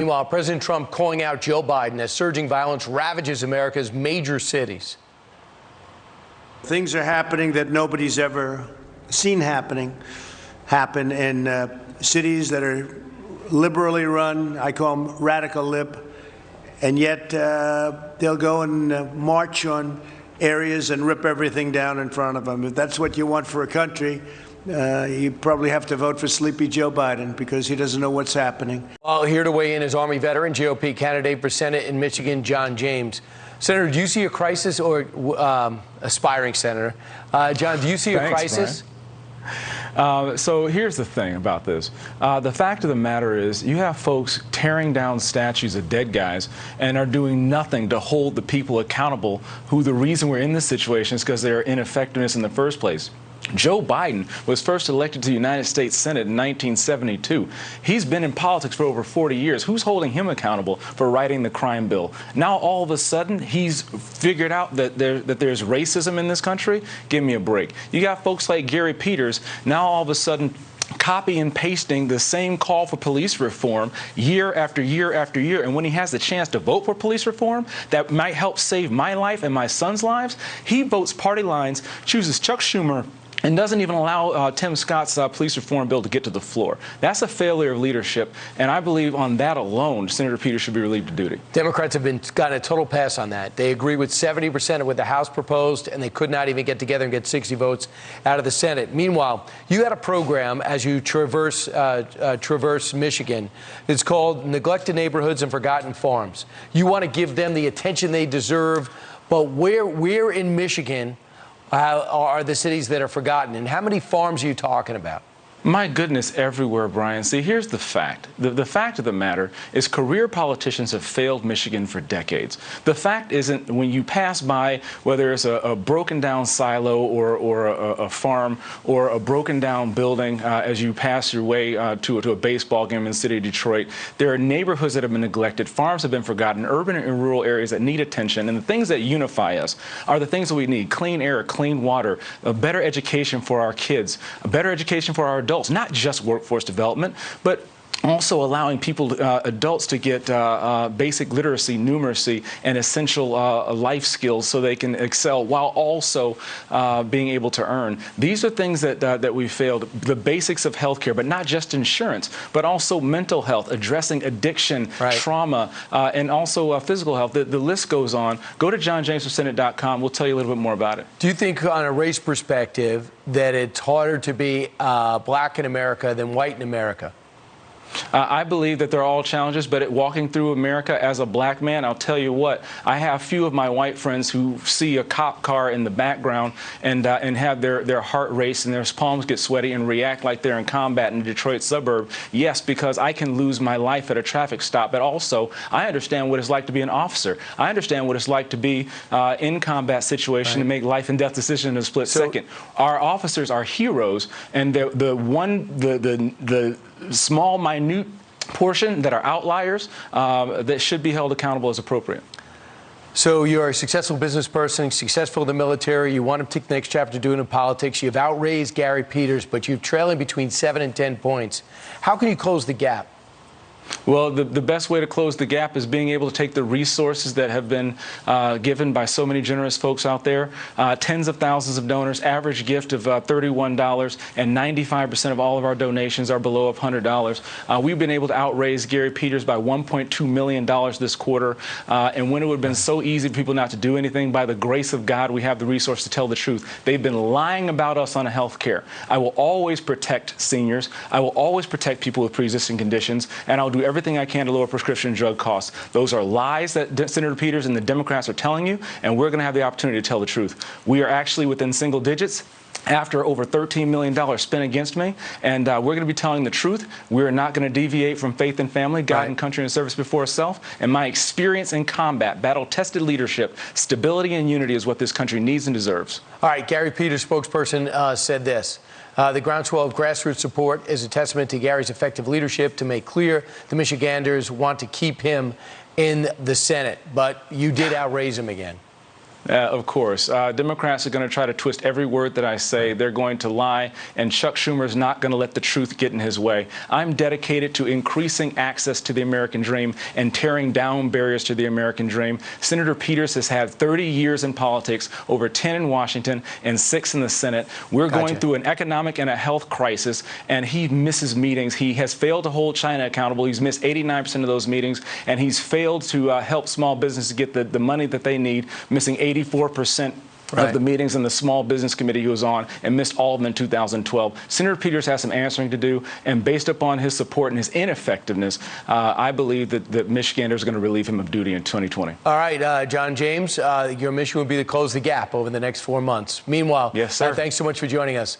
Meanwhile, President Trump calling out Joe Biden as surging violence ravages America's major cities. Things are happening that nobody's ever seen happening happen in uh, cities that are liberally run. I call them radical lib. And yet uh, they'll go and uh, march on areas and rip everything down in front of them. If that's what you want for a country, uh, you probably have to vote for Sleepy Joe Biden because he doesn't know what's happening. Well, here to weigh in is Army veteran, GOP candidate for Senate in Michigan, John James. Senator, do you see a crisis, or um, aspiring senator? Uh, John, do you see a Thanks, crisis? Uh, so here's the thing about this. Uh, the fact of the matter is you have folks tearing down statues of dead guys and are doing nothing to hold the people accountable who the reason we're in this situation is because they're ineffectiveness in the first place. Joe Biden was first elected to the United States Senate in 1972. He's been in politics for over 40 years. Who's holding him accountable for writing the crime bill? Now, all of a sudden, he's figured out that, there, that there's racism in this country? Give me a break. You got folks like Gary Peters, now all of a sudden copy and pasting the same call for police reform year after year after year. And when he has the chance to vote for police reform that might help save my life and my son's lives, he votes party lines, chooses Chuck Schumer and doesn't even allow uh, Tim Scott's uh, police reform bill to get to the floor. That's a failure of leadership, and I believe on that alone, Senator Peters should be relieved of duty. Democrats have been got a total pass on that. They agree with 70% of what the House proposed, and they could not even get together and get 60 votes out of the Senate. Meanwhile, you had a program as you traverse uh, uh traverse Michigan. It's called Neglected Neighborhoods and Forgotten Farms. You want to give them the attention they deserve, but where where in Michigan? Are the cities that are forgotten? And how many farms are you talking about? My goodness, everywhere, Brian. See, here's the fact. The, the fact of the matter is career politicians have failed Michigan for decades. The fact isn't when you pass by, whether it's a, a broken down silo or, or a, a, farm or a broken down building uh, as you pass your way uh, to, to a baseball game in the city of Detroit, there are neighborhoods that have been neglected, farms have been forgotten, urban and rural areas that need attention. And the things that unify us are the things that we need clean air, clean water, a better education for our kids, a better education for our adults, not just workforce development, but also allowing people, uh, adults, to get uh, uh, basic literacy, numeracy, and essential uh, life skills so they can excel while also uh, being able to earn. These are things that uh, that we failed. The basics of healthcare, but not just insurance, but also mental health, addressing addiction, right. trauma, and also physical health. The, the, list goes on. Go to johnjamesforsenate.com. We'll tell you a little bit more about it. Do you think, on a race perspective, that it's harder to be black in America than white in America? Uh, I believe that they're all challenges, but walking through America as a black man, I'll tell you what, I have few of my white friends who see a cop car in the background and uh, and have their, their heart race and their palms get sweaty and react like they're in combat in a Detroit suburb. Yes, because I can lose my life at a traffic stop, but also I understand what it's like to be an officer. I understand what it's like to be uh, in combat situation right. and make life and death decisions in a split so, second. Our officers are heroes, and the the one the the the small, minute portion that are outliers uh, that should be held accountable as appropriate. So you're a successful business person, successful in the military. You want to take the next chapter doing in politics. You've outraised Gary Peters, but you're trailing between seven and 10 points. How can you close the gap? Well, the, the best way to close the gap is being able to take the resources that have been uh, given by so many generous folks out there, uh, tens of thousands of donors, average gift of uh, $31, and 95% of all of our donations are below $100. Uh, we've been able to outraise Gary Peters by $1.2 million this quarter, uh, and when it would have been so easy for people not to do anything, by the grace of God, we have the resource to tell the truth. They've been lying about us on a health care. I will always protect seniors. I will always protect people with pre-existing conditions, and I'll do everything I can to lower prescription drug costs. Those are lies that Senator Peters and the Democrats are telling you, and we're going to have the opportunity to tell the truth. We are actually within single digits after over $13 million spent against me. And uh, we're going to be telling the truth. We're not going to deviate from faith and family, God right. and country and service before self. And my experience in combat, battle tested leadership, stability and unity is what this country needs and deserves. All right, Gary Peters, spokesperson, uh, said this. Uh, the groundswell of grassroots support is a testament to Gary's effective leadership to make clear the Michiganders want to keep him in the Senate. But you did outraise him again. Uh, of course. Uh, Democrats are going to try to twist every word that I say. They're going to lie, and Chuck Schumer is not going to let the truth get in his way. I'm dedicated to increasing access to the American dream and tearing down barriers to the American dream. Senator Peters has had 30 years in politics, over 10 in Washington and six in the Senate. We're Gotcha. going through an economic and a health crisis, and he misses meetings. He has failed to hold China accountable. He's missed 89% of those meetings, and he's failed to uh, help small businesses get the, the money that they need, missing 84% Right. of the meetings in the Small Business Committee he was on and missed all of them in 2012. Senator Peters has some answering to do, and based upon his support and his ineffectiveness, uh, I believe that, that Michiganders are going to relieve him of duty in 2020. All right, uh, John James, uh, your mission would be to close the gap over the next four months. Meanwhile, Yes, sir. uh, thanks so much for joining us.